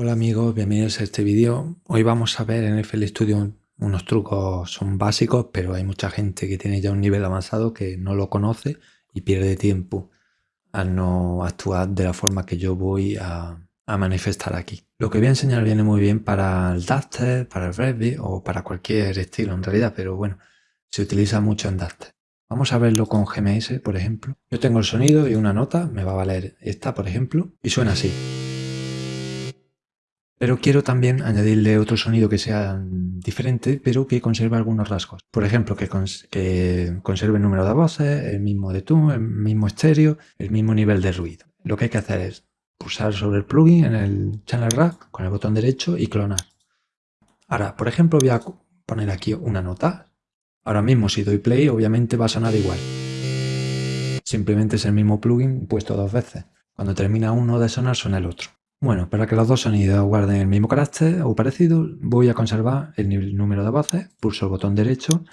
Hola amigos, bienvenidos a este vídeo. Hoy vamos a ver en FL Studio unos trucos, son básicos, pero hay mucha gente que tiene ya un nivel avanzado que no lo conoce y pierde tiempo al no actuar de la forma que yo voy a, manifestar aquí. Lo que voy a enseñar viene muy bien para el Duster, para el Revit o para cualquier estilo en realidad, pero bueno, se utiliza mucho en Duster. Vamos a verlo con GMS, por ejemplo. Yo tengo el sonido y una nota, me va a valer esta, por ejemplo, y suena así. Pero quiero también añadirle otro sonido que sea diferente, pero que conserve algunos rasgos. Por ejemplo, que, conserve el número de voces, el mismo de tú, el mismo estéreo, el mismo nivel de ruido. Lo que hay que hacer es pulsar sobre el plugin en el Channel Rack con el botón derecho y clonar. Ahora, por ejemplo, voy a poner aquí una nota. Ahora mismo si doy play, obviamente va a sonar igual. Simplemente es el mismo plugin puesto dos veces. Cuando termina uno de sonar, suena el otro. Bueno, para que los dos sonidos guarden el mismo carácter o parecido, voy a conservar el número de voces, pulso el botón derecho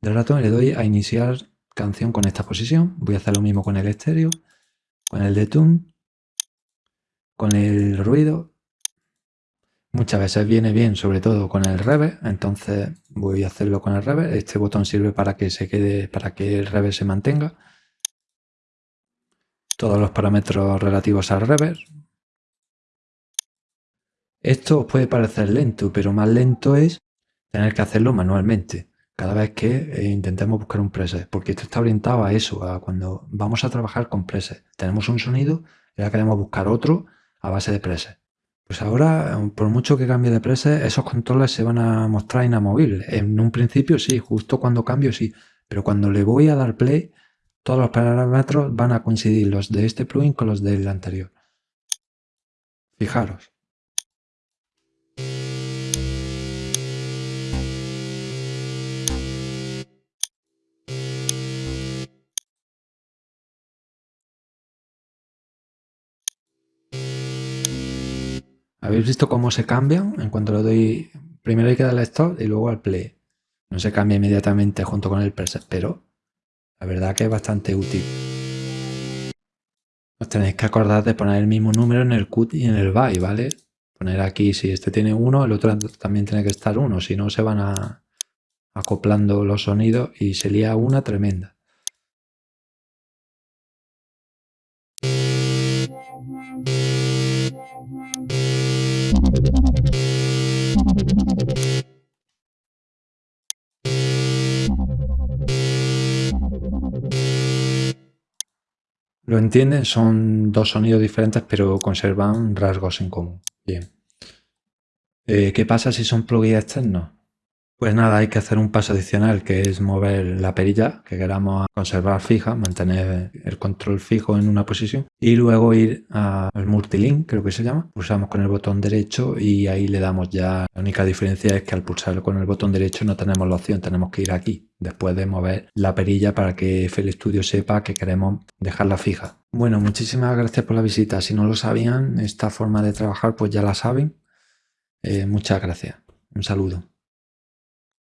del ratón y le doy a iniciar canción con esta posición. Voy a hacer lo mismo con el estéreo, con el de tune, con el ruido. Muchas veces viene bien, sobre todo con el reverb, entonces voy a hacerlo con el reverb. Este botón sirve para que se quede, para que el reverb se mantenga. Todos los parámetros relativos al reverb, esto os puede parecer lento, pero más lento es tener que hacerlo manualmente cada vez que eh, intentemos buscar un preset, porque esto está orientado a eso, a cuando vamos a trabajar con preset. Tenemos un sonido y ahora queremos buscar otro a base de preset. Pues ahora, por mucho que cambie de preset, esos controles se van a mostrar inamovibles. En un principio sí, justo cuando cambio sí, pero cuando le voy a dar play, todos los parámetros van a coincidir los de este plugin con los del anterior. Fijaros. ¿Habéis visto cómo se cambian? En cuanto le doy... Primero hay que darle stop y luego al play. No se cambia inmediatamente junto con el preset, pero la verdad que es bastante útil. Os tenéis que acordar de poner el mismo número en el cut y en el by, ¿vale? Poner aquí, si este tiene uno, el otro también tiene que estar uno, si no se van acoplando los sonidos y se lía una tremenda. ¿Lo entienden? Son dos sonidos diferentes pero conservan rasgos en común. Bien. Eh, ¿Qué pasa si son plugins externos? Pues nada, hay que hacer un paso adicional que es mover la perilla que queramos conservar fija, mantener el control fijo en una posición y luego ir al multilink, creo que se llama. Pulsamos con el botón derecho y ahí le damos ya. La única diferencia es que al pulsar con el botón derecho no tenemos la opción, tenemos que ir aquí después de mover la perilla para que FL Studio sepa que queremos dejarla fija. Bueno, muchísimas gracias por la visita. Si no lo sabían, esta forma de trabajar pues ya la saben. Eh, muchas gracias. Un saludo.